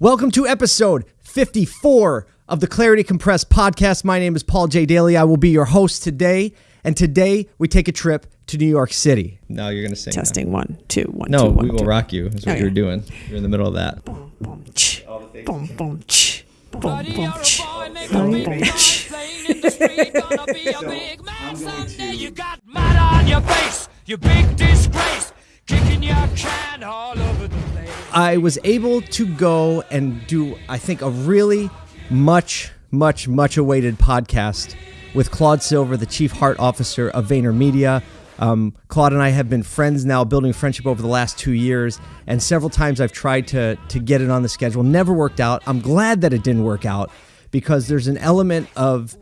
Welcome to episode 54 of the Clarity Compressed podcast. My name is Paul J. Daly. I will be your host today. And today we take a trip to New York City. Now you're going to sing. now. Testing one, two, one, No, two, one, we will two. rock you. That's what Okay. you're doing. You're in the middle of that. Boom, boom, ch. Boom, boom, ch. Boom, Buddy, boom, you're a ch. boy, make a Boom, big boom, guy ch. playing in the street. Gonna be a big man someday. You got mud on your face, you big disgrace. Kicking your can all over the place. I was able to go and do, I think, a really much, much, much awaited podcast with Claude Silver, the Chief Heart Officer of VaynerMedia. Um, Claude and I have been friends now, building friendship over the last two years, and several times I've tried to to get it on the schedule. Never worked out. I'm glad that it didn't work out because there's an element of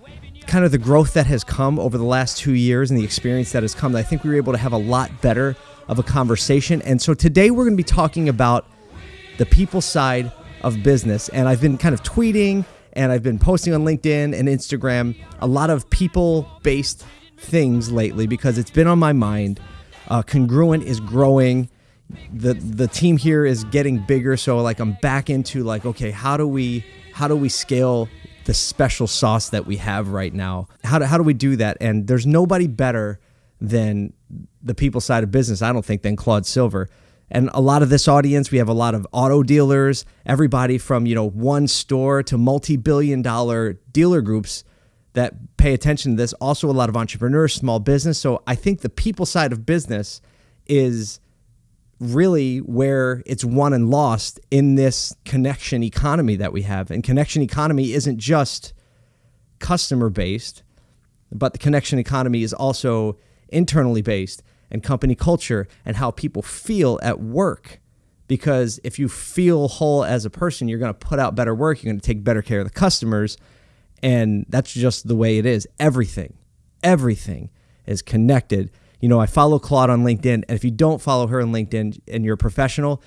kind of the growth that has come over the last two years and the experience that has come. that I think we were able to have a lot better of a conversation. And so today we're going to be talking about the people side of business. And I've been kind of tweeting and I've been posting on LinkedIn and Instagram a lot of people based things lately because it's been on my mind. Uh, Congruent is growing. The the team here is getting bigger. So like I'm back into like, okay, how do we how do we scale the special sauce that we have right now? How do, how do we do that? And there's nobody better than the people side of business, I don't think, than Claude Silver. And a lot of this audience, we have a lot of auto dealers, everybody from, you know, one store to multi-billion dollar dealer groups that pay attention to this. Also a lot of entrepreneurs, small business. So I think the people side of business is really where it's won and lost in this connection economy that we have. And connection economy isn't just customer based, but the connection economy is also internally based and company culture and how people feel at work. Because if you feel whole as a person, you're going to put out better work, you're going to take better care of the customers. And that's just the way it is. Everything, everything is connected. You know, I follow Claude on LinkedIn, and if you don't follow her on LinkedIn and you're a professional,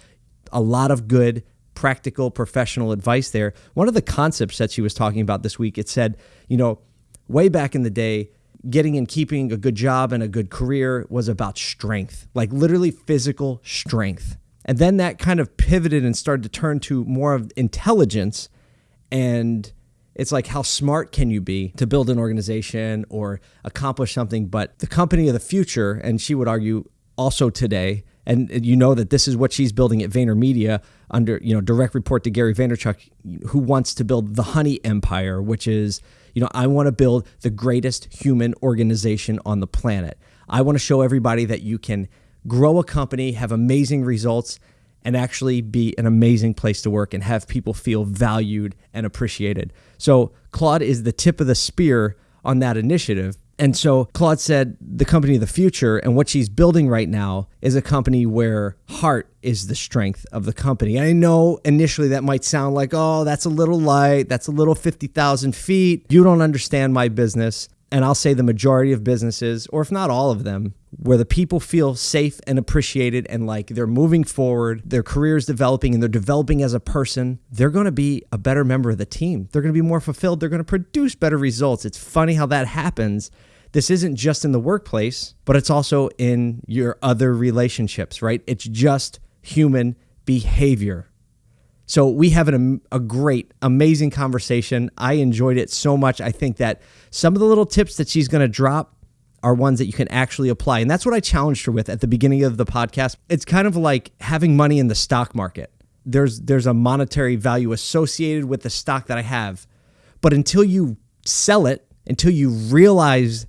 a lot of good, practical, professional advice there. One of the concepts that she was talking about this week, it said, you know, way back in the day, getting and keeping a good job and a good career was about strength, like literally physical strength. And then that kind of pivoted and started to turn to more of intelligence and it's like how smart can you be to build an organization or accomplish something but the company of the future and she would argue also today and you know that this is what she's building at VaynerMedia under you know direct report to Gary Vaynerchuk who wants to build the honey empire which is you know I want to build the greatest human organization on the planet I want to show everybody that you can grow a company have amazing results and actually be an amazing place to work and have people feel valued and appreciated. So Claude is the tip of the spear on that initiative. And so Claude said the company of the future and what she's building right now is a company where heart is the strength of the company. I know initially that might sound like, oh, that's a little light, that's a little 50,000 feet. You don't understand my business. And I'll say the majority of businesses, or if not all of them, where the people feel safe and appreciated and like they're moving forward, their career is developing and they're developing as a person, they're going to be a better member of the team. They're going to be more fulfilled. They're going to produce better results. It's funny how that happens. This isn't just in the workplace, but it's also in your other relationships, right? It's just human behavior. So we have an, a great, amazing conversation. I enjoyed it so much. I think that some of the little tips that she's going to drop are ones that you can actually apply. And that's what I challenged her with at the beginning of the podcast. It's kind of like having money in the stock market. There's there's a monetary value associated with the stock that I have. But until you sell it, until you realize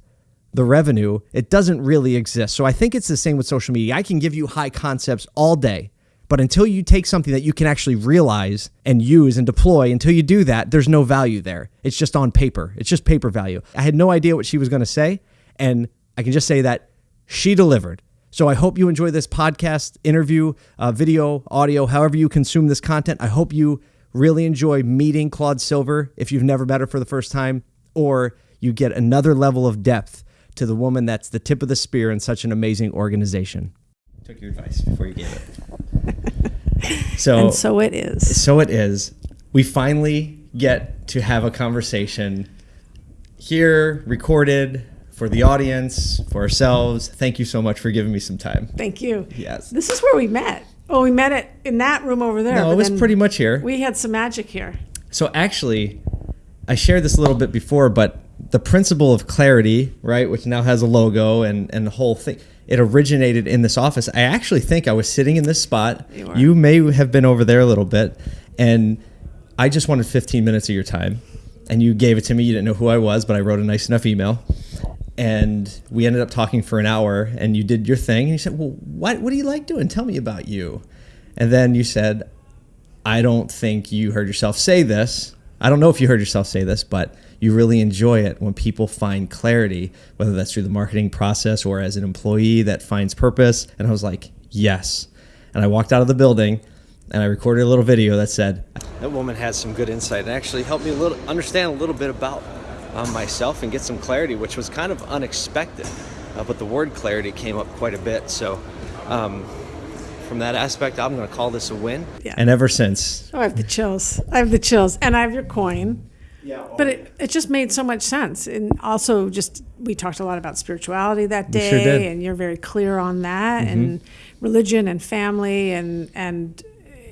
the revenue, it doesn't really exist. So I think it's the same with social media. I can give you high concepts all day, but until you take something that you can actually realize and use and deploy, until you do that, there's no value there. It's just on paper. It's just paper value. I had no idea what she was going to say, and I can just say that she delivered. So I hope you enjoy this podcast, interview, uh, video, audio, however you consume this content. I hope you really enjoy meeting Claude Silver if you've never met her for the first time, or you get another level of depth to the woman that's the tip of the spear in such an amazing organization. Took your advice before you gave it. So, And so it is. so it is. We finally get to have a conversation here, recorded for the audience, for ourselves. Thank you so much for giving me some time. Thank you. Yes. This is where we met. Oh, we met it in that room over there. No, it was pretty much here. We had some magic here. So actually, I shared this a little bit before, but the principle of clarity, right, which now has a logo and and the whole thing, it originated in this office. I actually think I was sitting in this spot. You. You may have been over there a little bit, and I just wanted 15 minutes of your time, and you gave it to me. You didn't know who I was, but I wrote a nice enough email. And we ended up talking for an hour, and you did your thing. And you said, "Well, what what do you like doing? Tell me about you." And then you said, I don't think you heard yourself say this. I don't know if you heard yourself say this, but you really enjoy it when people find clarity, whether that's through the marketing process or as an employee that finds purpose. And I was like, yes. And I walked out of the building and I recorded a little video that said, That woman had some good insight and actually helped me a little understand a little bit about um, myself and get some clarity, which was kind of unexpected. Uh, but the word clarity came up quite a bit. So, um, from that aspect, I'm going to call this a win. Yeah. And ever since, Oh, I have the chills. I have the chills, and I have your coin. Yeah, But it, it just made so much sense. And also, just we talked a lot about spirituality that day, sure. Mm-hmm. and you're very clear on that, and religion and family, and and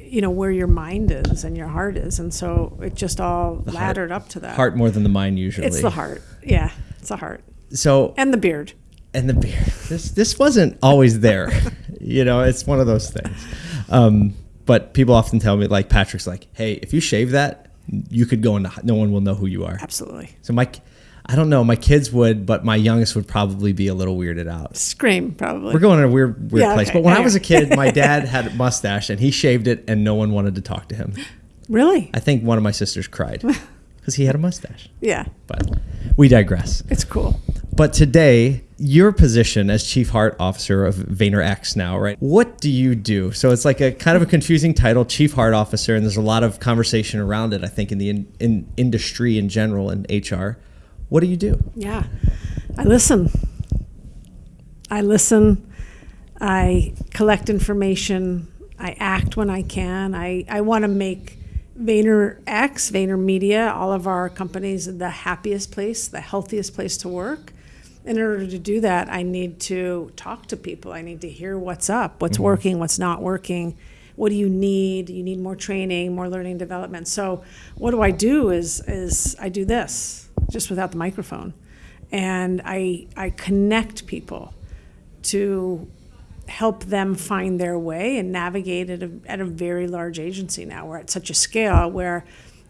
you know where your mind is and your heart is, and so it just all laddered up to that. heart more than the mind usually. It's the heart. Yeah, it's the heart So and the beard. and the beard This this wasn't always there. you know, it's one of those things. Um, but people often tell me, like Patrick's, like, "Hey, if you shave that, you could go into. No one will know who you are." Absolutely. So my, I don't know. My kids would, but my youngest would probably be a little weirded out. Scream probably. We're going in a weird, weird Yeah, place. okay. But when I was a kid, my dad had a mustache and he shaved it, and no one wanted to talk to him. really? I think one of my sisters cried because he had a mustache. Yeah, But we digress. it's cool. But today, your position as chief heart officer of VaynerX now, right? What do you do? So it's like a kind of a confusing title, chief heart officer, and there's a lot of conversation around it. I think in the in, in industry in general and HR. What do you do? Yeah. I listen. I listen. I collect information. I act when I can. I, I want to make Vayner X, Vayner Media, all of our companies the happiest place, the healthiest place to work. In order to do that, I need to talk to people. I need to hear what's up, what's mm-hmm. working, what's not working. What do you need? You need more training, more learning development. So, what do I do? Is is I do this just without the microphone, and I I connect people to help them find their way and navigate at a, at a very large agency now. We're at such a scale where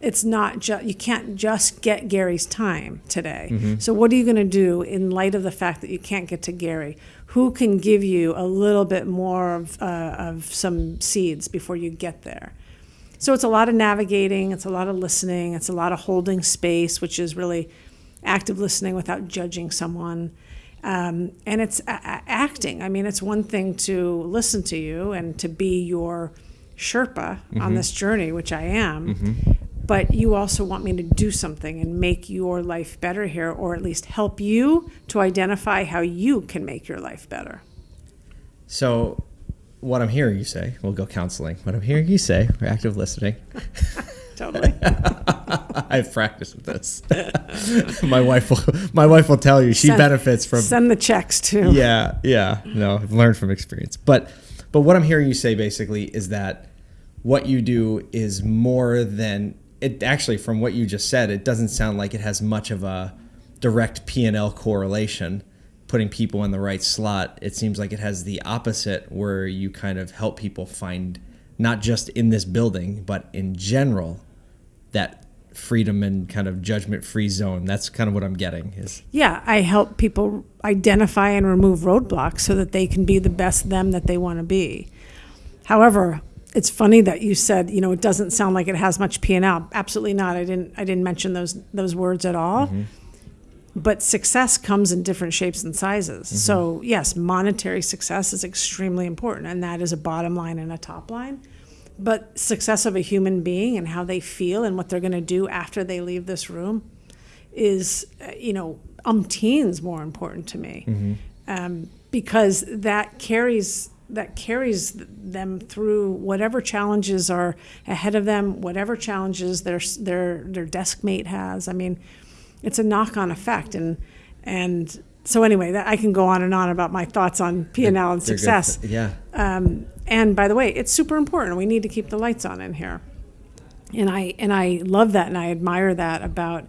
it's not just you can't just get Gary's time today. So what are you going to do in light of the fact that you can't get to Gary? Who can give you a little bit more of, uh, of some seeds before you get there? So it's a lot of navigating, it's a lot of listening, it's a lot of holding space, which is really active listening without judging someone. Um, and it's a- a- acting. I mean, it's one thing to listen to you and to be your Sherpa on this journey, which I am. But you also want me to do something and make your life better here, or at least help you to identify how you can make your life better. So, what I'm hearing you say, we'll go counseling. What I'm hearing you say, we're active listening. Totally. I've practiced with this. my wife will. My wife will tell you she Send- benefits from Send the checks too. yeah, yeah. No, I've learned from experience. But but what I'm hearing you say basically is that what you do is more than it actually from what you just said, it doesn't sound like it has much of a direct P&L correlation putting people in the right slot. It seems like it has the opposite where you kind of help people find not just in this building, but in general that freedom and kind of judgment free zone. That's kind of what I'm getting is Yeah, I help people identify and remove roadblocks so that they can be the best them that they want to be. However, it's funny that you said, you know, it doesn't sound like it has much P&L. Absolutely not. I didn't I didn't mention those those words at all. Mm-hmm. But success comes in different shapes and sizes. Mm-hmm. So, yes, monetary success is extremely important and that is a bottom line and a top line. But success of a human being and how they feel and what they're going to do after they leave this room is, you know, umpteens more important to me, mm-hmm. um, because that carries that carries them through whatever challenges are ahead of them, whatever challenges their their their desk mate has. I mean, it's a knock on effect, and and so anyway, that I can go on and on about my thoughts on P and L and They're good. success. Yeah. Um, and by the way, it's super important. We need to keep the lights on in here. And I and I love that and I admire that about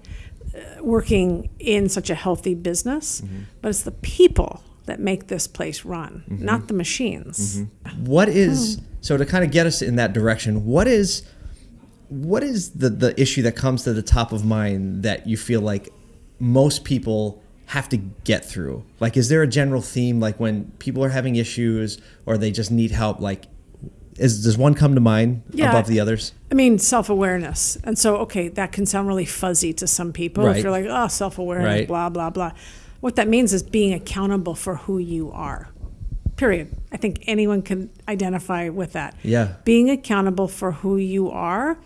uh, working in such a healthy business. But it's the people that make this place run, mm-hmm. not the machines. Mm-hmm. What is hmm. so to kind of get us in that direction? What is what is the the issue that comes to the top of mind that you feel like most people have to get through? Like, is there a general theme? Like when people are having issues or they just need help, like is does one come to mind Yeah. above the others? I mean, self awareness. And so, okay, that can sound really fuzzy to some people. Right. If you're like, oh, self awareness, Right. blah, blah, blah. What that means is being accountable for who you are. Period. I think anyone can identify with that. Yeah. Being accountable for who you are,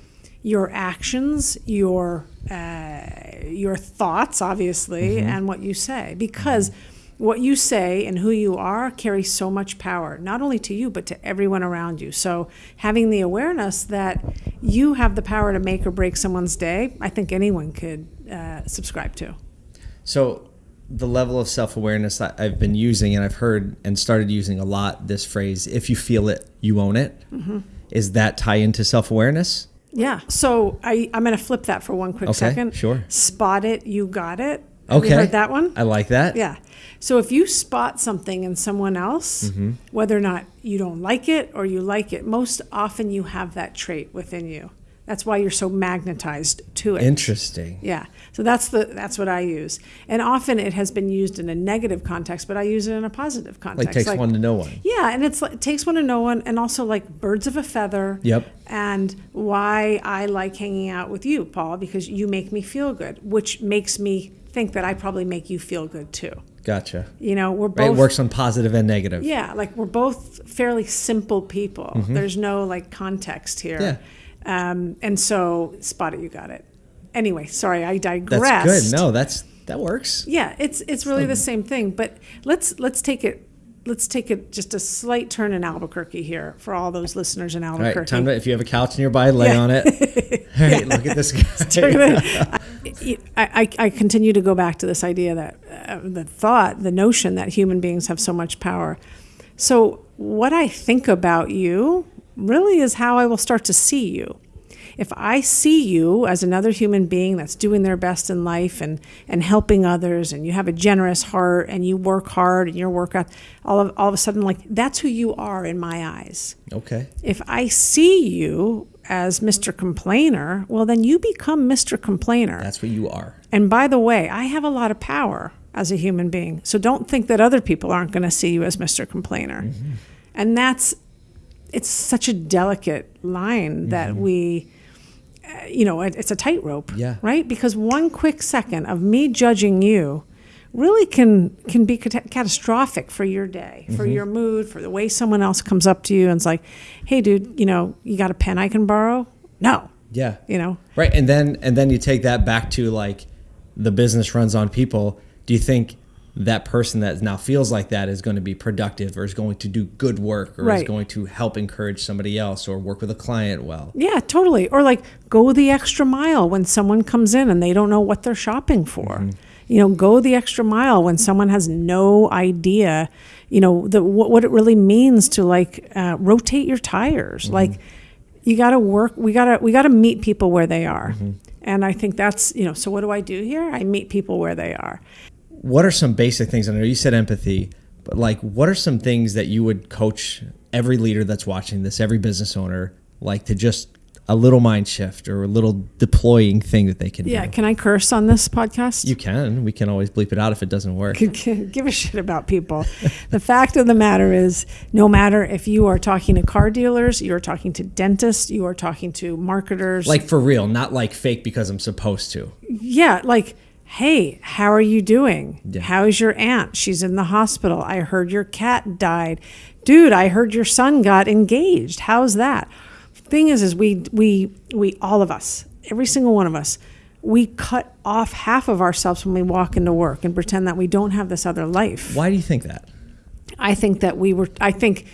your actions, your uh, your thoughts, obviously, Mm-hmm. and what you say, because what you say and who you are carries so much power, not only to you but to everyone around you. So having the awareness that you have the power to make or break someone's day, I think anyone could uh, subscribe to. So the level of self-awareness that I've been using and I've heard and started using a lot this phrase if you feel it you own it is that tie into self-awareness Yeah. So I, I'm going to flip that for one quick Okay, second. sure. Spot it, you got it. Have okay you heard that one? I like that Yeah. So if you spot something in someone else, Mm-hmm. whether or not you don't like it or you like it, most often you have that trait within you. That's why you're so magnetized to it. interesting Yeah. So that's the that's what I use. And often it has been used in a negative context, but I use it in a positive context. like takes one to know one Yeah, and it's like, it takes one to know one, and also like birds of a feather. Yep. And why I like hanging out with you, Paul, because you make me feel good, which makes me think that I probably make you feel good too. gotcha You know, we're right both it works on positive and negative yeah, like we're both fairly simple people. There's no like context here. Mm-hmm. Yeah. Um, and so spot it, you got it. Anyway, sorry, I digressed. that's good no that's that works Yeah, it's it's really the same thing. But let's let's take it let's take it just a slight turn in Albuquerque here for all those listeners in Albuquerque. right time to if you have a couch nearby lay Yeah. on it all right look at this guy I, I, I continue to go back to this idea that uh, the thought, the notion that human beings have so much power. So, what I think about you really is how I will start to see you. If I see you as another human being that's doing their best in life and, and helping others, and you have a generous heart and you work hard and your work out, all of, all of a sudden, like that's who you are in my eyes okay if I see you as Mr. Complainer, well, then you become Mr. Complainer. that's what you are and by the way, I have a lot of power as a human being. So don't think that other people aren't going to see you as Mr. Complainer. Mm-hmm. And that's, it's such a delicate line that we, uh, you know, it, it's a tightrope, Mm-hmm. Yeah. right? Because one quick second of me judging you really can can be cat- catastrophic for your day, for Mm-hmm. your mood, for the way someone else comes up to you and it's like, "Hey, dude, you know, you got a pen I can borrow?" No, yeah you know, Right, and then and then you take that back to like the business runs on people. Do you think that person that now feels like that is going to be productive or is going to do good work or is going to help encourage somebody else or work with a client well? Yeah, totally. Or like go the extra mile when someone comes in and they don't know what they're shopping for. Mm-hmm. You know, go the extra mile when someone has no idea, you know, the what, what it really means to like uh, rotate your tires. Mm-hmm. Like you got to work. We got to we got to meet people where they are. Mm-hmm. And I think that's you know. So what do I do here? I meet people where they are. What are some basic things? I know you said empathy, but like what are some things that you would coach every leader that's watching this, every business owner, like to just a little mind shift or a little deploying thing that they can Yeah. do? Can I curse on this podcast? You can. We can always bleep it out if it doesn't work. give a shit about people. the fact of the matter is, no matter if you are talking to car dealers, you are talking to dentists, you are talking to marketers. Like for real, not like fake because I'm supposed to. yeah, like, hey, how are you doing? Yeah. How is your aunt? She's in the hospital. I heard your cat died. Dude, I heard your son got engaged. How's that? Thing is, is we we we all of us, every single one of us, we cut off half of ourselves when we walk into work and pretend that we don't have this other life. Why do you think that? I think that we were, I think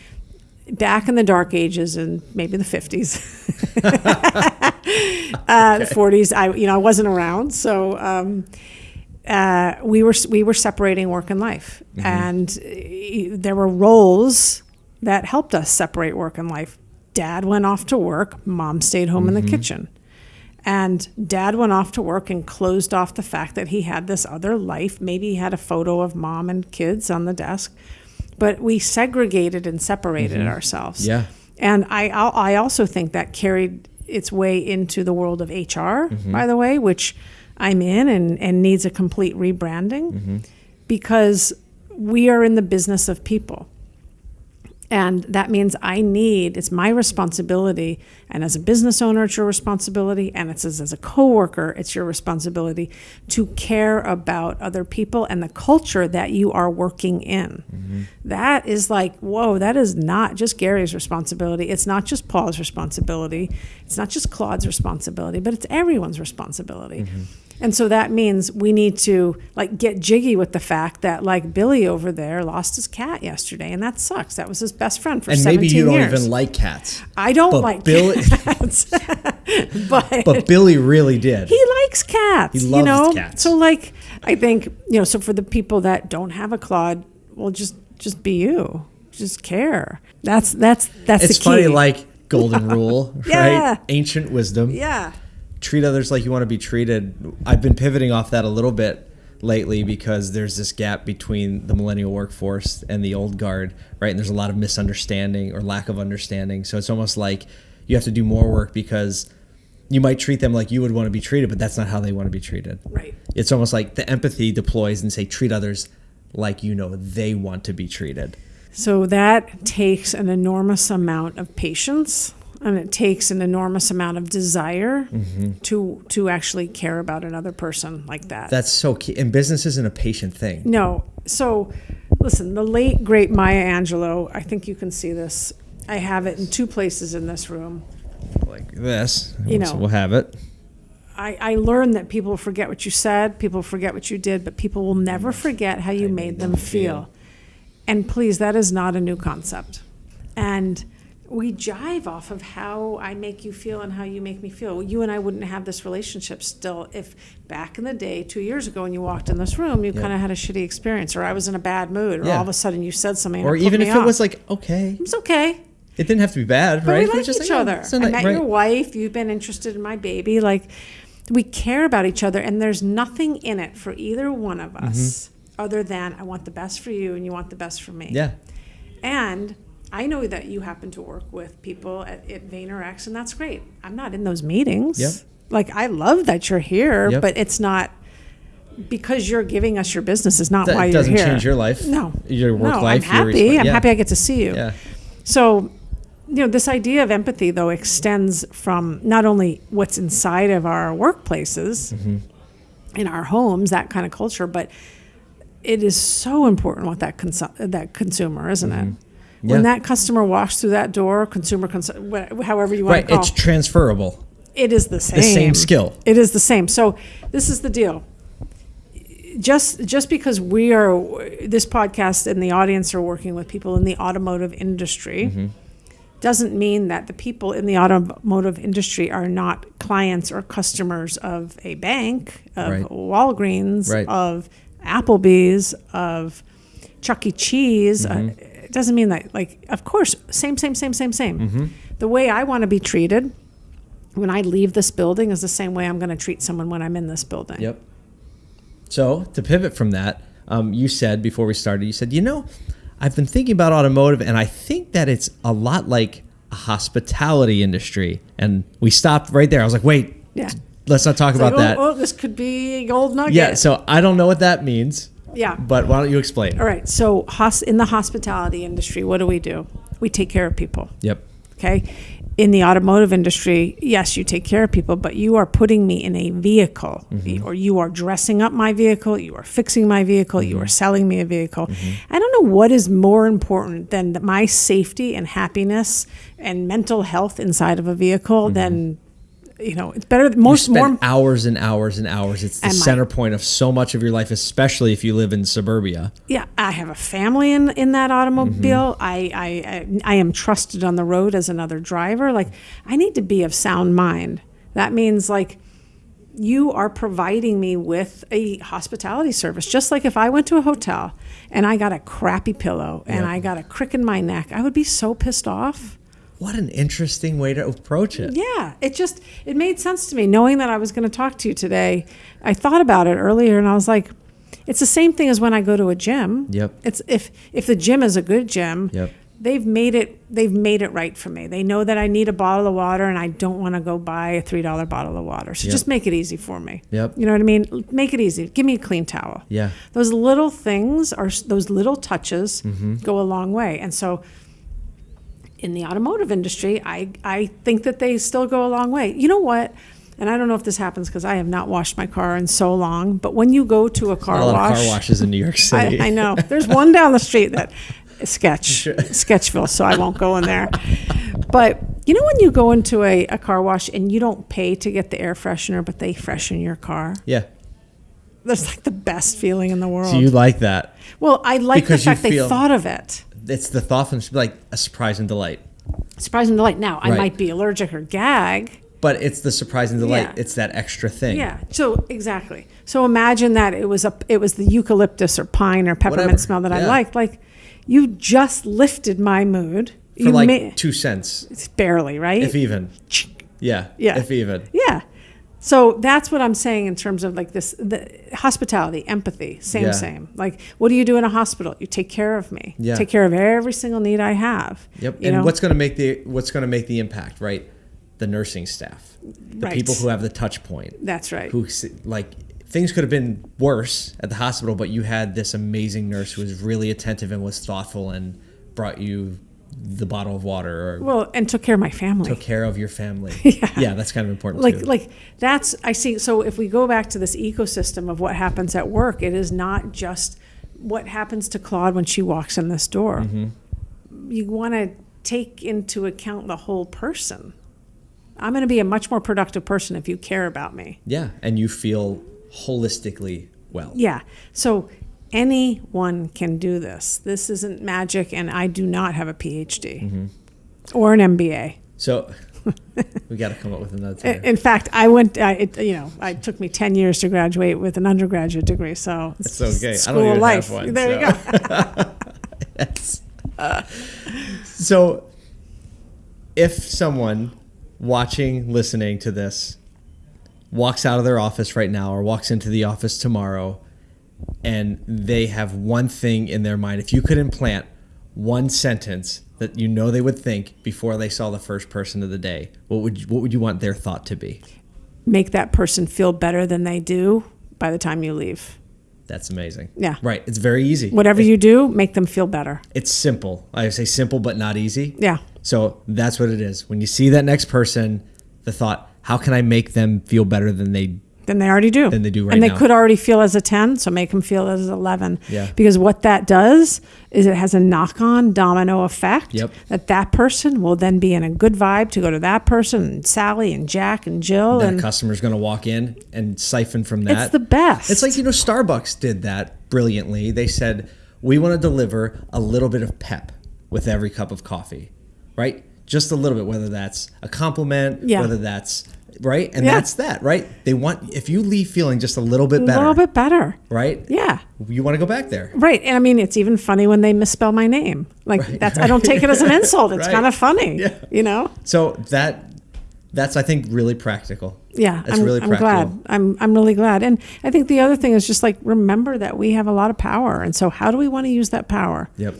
back in the dark ages and maybe the 50s, uh, the 40s, I, you know, I wasn't around. So um, uh, we were we were separating work and life, and uh, there were roles that helped us separate work and life. Dad went off to work, mom stayed home in the kitchen. And dad went off to work and closed off the fact that he had this other life. Maybe he had a photo of mom and kids on the desk, but we segregated and separated mm-hmm. ourselves. Yeah. And I, I I also think that carried its way into the world of HR, mm-hmm. by the way, which I'm in and, and needs a complete rebranding mm-hmm. because we are in the business of people. And that means I need, it's my responsibility. And as a business owner, it's your responsibility. And it's as, as a coworker, it's your responsibility to care about other people and the culture that you are working in. Mm-hmm. That is like, whoa, that is not just Gary's responsibility. It's not just Paul's responsibility. It's not just Claude's responsibility, but it's everyone's responsibility. Mm-hmm. And so that means we need to like get jiggy with the fact that like Billy over there lost his cat yesterday, and that sucks. That was his best friend for And 17 maybe you don't even like cats. I don't but like Billy- cats, but, But Billy really did. he likes cats. He you loves know, cats. so like I think you know. So for the people that don't have a Claude, well, just just be you. Just care. That's that's that's it's the key. funny, like golden rule, Yeah. right? Ancient wisdom. yeah. Treat others like you want to be treated. I've been pivoting off that a little bit lately because there's this gap between the millennial workforce and the old guard, right? And there's a lot of misunderstanding or lack of understanding. So it's almost like you have to do more work because you might treat them like you would want to be treated, but that's not how they want to be treated. Right. It's almost like the empathy deploys and say treat others like you know they want to be treated. So that takes an enormous amount of patience and it takes an enormous amount of desire mm-hmm. to to actually care about another person like that. That's so key. And business isn't a patient thing. no. So listen, the late great Maya Angelou, I think you can see this. I have it in two places in this room. Like this. You so know. we'll have it. I, I learned that people forget what you said, people forget what you did, but people will never forget how you made them feel. And please, that is not a new concept. And we jive off of how I make you feel and how you make me feel. You and I wouldn't have this relationship still if back in the day, two years ago, when you walked in this room, you kind of had a shitty experience, or I was in a bad mood, or Yeah. all of a sudden you said something, Or even if it was like, okay, it's okay. it didn't have to be bad, But right? we like just each like, other. I met right. your wife. You've been interested in my baby. Like, we care about each other, and there's nothing in it for either one of us other than I want the best for you, and you want the best for me. Mm-hmm. Yeah. And I know that you happen to work with people at, at VaynerX, and that's great. I'm not in those meetings. Yep. Like, I love that you're here, Yep. but it's not because you're giving us your business is not That why you're here. doesn't change your life. No. Your work no, life. I'm happy. resp- I'm yeah. happy I get to see you. Yeah. So, you know, this idea of empathy, though, extends from not only what's inside of our workplaces, Mm-hmm. in our homes, that kind of culture, but it is so important what that that consumer, isn't it? When Mm-hmm. Yeah. that customer walks through that door, consumer, cons- wha- however you want Right. to call it, It's transferable. it is the same. same skill. It is the same. So this is the deal. Just just because we are this podcast and the audience are working with people in the automotive industry Mm-hmm. doesn't mean that the people in the automotive industry are not clients or customers of a bank, of Right. Walgreens, Right. of Applebee's, of Chuck E. Cheese. Mm-hmm. Uh, it doesn't mean that like of course same same same same same. Mm-hmm. The way I want to be treated when I leave this building is the same way I'm going to treat someone when I'm in this building. Yep. So to pivot from that, um, you said before we started, you said, you know, I've been thinking about automotive, and I think that it's a lot like a hospitality industry. And we stopped right there. I was like, wait, Yeah. let's not talk It's about like, that. oh, oh, this could be a gold nugget. yeah. So I don't know what that means, yeah. but why don't you explain? All right. So, hos- in the hospitality industry, what do we do? We take care of people. Yep. Okay. In the automotive industry, yes, you take care of people, but you are putting me in a vehicle, mm-hmm. or you are dressing up my vehicle, you are fixing my vehicle, you are mm-hmm. selling me a vehicle. Mm-hmm. I don't know what is more important than th- my safety and happiness and mental health inside of a vehicle than, you know, it's better. Most more hours and hours and hours. It's the And my- center point of so much of your life, especially if you live in suburbia. Yeah, I have a family in in that automobile. Mm-hmm. I, I I I am trusted on the road as another driver. Like I need to be of sound mind. That means like you are providing me with a hospitality service. Just like if I went to a hotel and I got a crappy pillow and Yeah. I got a crick in my neck, I would be so pissed off. What an interesting way to approach it. Yeah, it just it made sense to me knowing that I was going to talk to you today. I thought about it earlier and I was like it's the same thing as when I go to a gym. Yep. It's if if the gym is a good gym, Yep. they've made it they've made it right for me. They know that I need a bottle of water and I don't want to go buy a $3 bottle of water. So Yep. just make it easy for me. Yep. You know what I mean? Make it easy. Give me a clean towel. Yeah. Those little things are those little touches Mm-hmm. go a long way. And so in the automotive industry, I, I think that they still go a long way. You know what? And I don't know if this happens because I have not washed my car in so long, but when you go to a car a lot wash, of car washes in New York City. I, I know. There's one down the street that sketch Sketchville, so I won't go in there. But you know when you go into a, a car wash and you don't pay to get the air freshener, but they freshen your car? Yeah. That's like the best feeling in the world. So you like that? well, I like Because the fact they thought of it. It's the thoughtfulness, like a surprise and delight. Surprise and delight. Now, I might be allergic or gag. But it's the surprise and delight. Yeah. It's that extra thing. Yeah. So exactly. So imagine that it was a it was the eucalyptus or pine or peppermint Whatever. smell that I liked. Like you just lifted my mood. For you like ma- two cents, it's barely right. if even. Yeah. Yeah. If even. Yeah. So that's what I'm saying in terms of like this the hospitality, empathy, same Yeah. same. Like what do you do in a hospital? You take care of me. Yeah. Take care of every single need I have. Yep. And know? what's going to make the what's going to make the impact, right? The nursing staff, the Right. people who have the touch point, That's right. who like things could have been worse at the hospital, but you had this amazing nurse who was really attentive and was thoughtful and brought you the bottle of water or well, and took care of my family. took care of your family. Yeah. yeah that's kind of important like too. like that's I see. So if we go back to this ecosystem of what happens at work, it is not just what happens to Claude when she walks in this door. Mm-hmm. You want to take into account the whole person. I'm going to be a much more productive person if you care about me. yeah, and you feel holistically well. Yeah. So anyone can do this. This isn't magic, and I do not have a PhD Mm-hmm. or an MBA. So we got to come up with another. Term. In fact, I went. I, it, you know, it took me ten years to graduate with an undergraduate degree. So It's okay. I don't School of life. have one, there you go. Yes. so, if someone watching, listening to this, walks out of their office right now or walks into the office tomorrow, and they have one thing in their mind, if you could implant one sentence that you know they would think before they saw the first person of the day, what would you, what would you want their thought to be? Make that person feel better than they do by the time you leave. That's amazing. Yeah. Right. It's very easy. Whatever you do, make them feel better. It's simple. I say simple, but not easy. Yeah. So that's what it is. When you see that next person, the thought, how can I make them feel better than they Than they already do. Than they do right And they now. could already feel as a 10, so make them feel as 11. Yeah. Because what that does is it has a knock on domino effect. Yep. That that person will then be in a good vibe to go to that person, and Sally and Jack and Jill. that and customer's going to walk in and siphon from that? it's the best. It's like, you know, Starbucks did that brilliantly. They said, we want to deliver a little bit of pep with every cup of coffee, right? Just a little bit, whether that's a compliment, Yeah. whether that's, right? And Yeah. that's that, right? They want, if you leave feeling just a little bit better, a little bit better. right? Yeah. You want to go back there. Right. And I mean, it's even funny when they misspell my name. Like, that's, I don't take it as an insult. It's Right. kind of funny. Yeah. You know? So that, that's, I think, really practical. Yeah, That's I'm, really I'm glad. I'm I'm really glad. And I think the other thing is just like remember that we have a lot of power, and so how do we want to use that power Yep.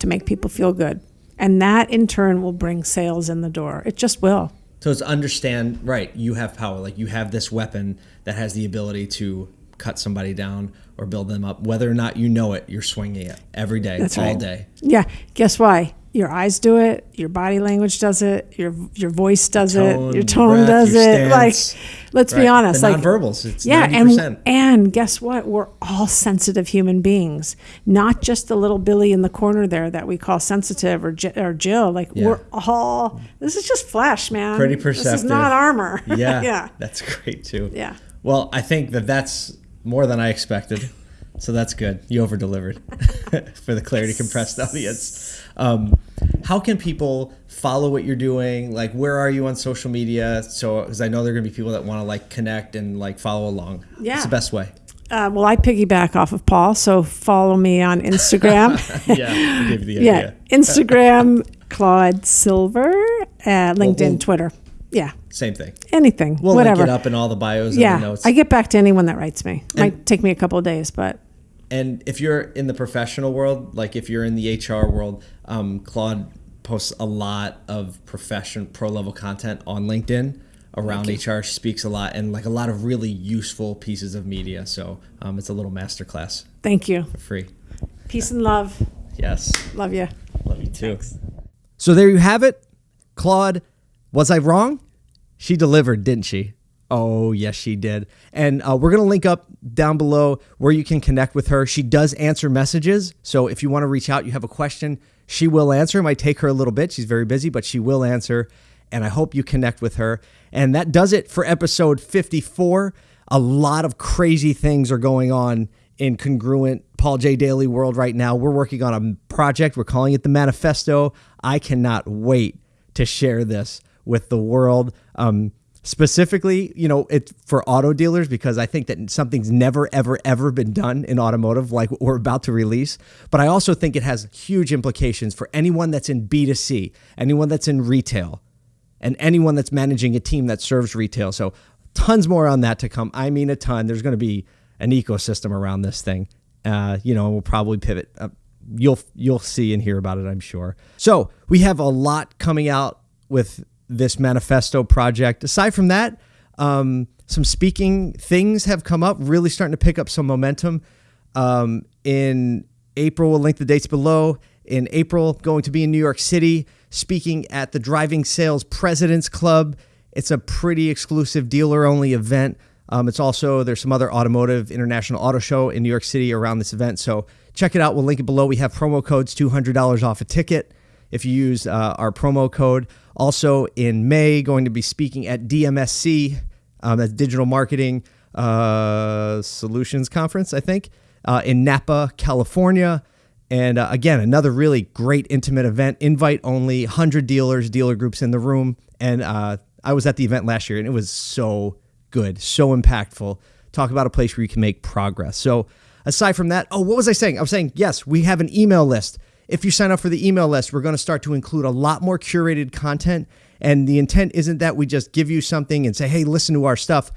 to make people feel good? And that in turn will bring sales in the door. It just will. So it's understand, right? You have power. Like you have this weapon that has the ability to cut somebody down or build them up. Whether or not you know it, you're swinging it every day, That's all right. day. Yeah. Guess why? Your eyes do it. Your body language does it. Your your voice does tone, it. Your tone breath, does your it. Like, let's be honest. The like nonverbals, it's yeah, 90%. and and guess what? We're all sensitive human beings, not just the little Billy in the corner there that we call sensitive or or Jill. Like Yeah. we're all. This is just flesh, man. Pretty perceptive. This is not armor. Yeah. yeah. That's great too. Yeah. Well, I think that that's more than I expected. So that's good. You over delivered for the clarity compressed audience. Um, how can people follow what you're doing? Like, where are you on social media? So, because I know there are gonna be people that want to like connect and like follow along. Yeah. It's the best way. Uh, well, I piggyback off of Paul, so follow me on Instagram. Yeah. I gave you the yeah. Instagram, Claude Silver, uh, LinkedIn, we'll- Twitter. Yeah, Same thing. anything, We'll whatever. link it up in all the bios and the yeah, notes. I get back to anyone that writes me. Might And- take me a couple of days, but And if you're in the professional world, like if you're in the HR world, um, Claude posts a lot of profession pro level content on LinkedIn around HR. She speaks a lot and like a lot of really useful pieces of media. So um, it's a little masterclass thank you. for free. Peace and love. Yes, Love you. love you too. So there you have it, Claude. Was I wrong? She delivered, didn't she? Oh, yes, she did. And uh, we're going to link up down below where you can connect with her. She does answer messages. So if you want to reach out, you have a question, she will answer. It might take her a little bit. She's very busy, but she will answer. And I hope you connect with her. And that does it for episode 54. A lot of crazy things are going on in congruent Paul J. Daly world right now. We're working on a project. We're calling it the Manifesto. I cannot wait to share this with the world. Um, specifically, you know, it for auto dealers because I think that something's never, ever, ever been done in automotive like what we're about to release. But I also think it has huge implications for anyone that's in B2C, anyone that's in retail, and anyone that's managing a team that serves retail. So tons more on that to come. I mean, a ton. There's going to be an ecosystem around this thing. Uh, you know, we'll probably pivot. Uh, you'll you'll see and hear about it, I'm sure. So we have a lot coming out with this manifesto project. Aside from that, um, some speaking things have come up, really starting to pick up some momentum. Um, in April, we'll link the dates below. In April, going to be in New York City, speaking at the Driving Sales Presidents Club. It's a pretty exclusive dealer only event. Um, it's also, there's some other automotive international auto show in New York City around this event. So check it out. We'll link it below. We have promo codes $200 off a ticket if you use uh, our promo code. Also in May, going to be speaking at DMSC, um, that's Digital Marketing uh, Solutions Conference, I think, uh, in Napa, California. And uh, again, another really great intimate event, invite only, 100 dealers, dealer groups in the room. And uh, I was at the event last year and it was so good, so impactful. Talk about a place where you can make progress. So, aside from that, oh, what was I saying? I was saying, yes, we have an email list. If you sign up for the email list, we're going to start to include a lot more curated content. And the intent isn't that we just give you something and say, hey, listen to our stuff.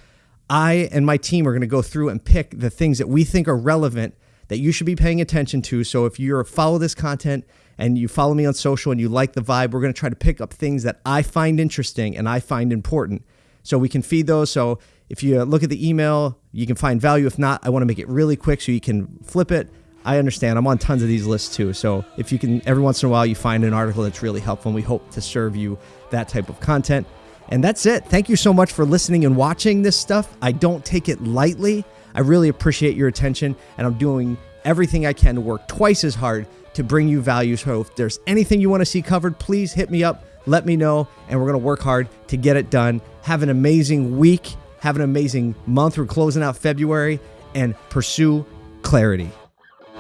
I and my team are going to go through and pick the things that we think are relevant that you should be paying attention to. So if you follow this content and you follow me on social and you like the vibe, we're going to try to pick up things that I find interesting and I find important. So we can feed those. So if you look at the email, you can find value. If not, I want to make it really quick so you can flip it. I understand. I'm on tons of these lists too. So if you can, every once in a while, you find an article that's really helpful, and we hope to serve you that type of content. And that's it. Thank you so much for listening and watching this stuff. I don't take it lightly. I really appreciate your attention, and I'm doing everything I can to work twice as hard to bring you value. So if there's anything you want to see covered, please hit me up, let me know, and we're going to work hard to get it done. Have an amazing week. Have an amazing month. We're closing out February and pursue clarity.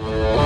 Música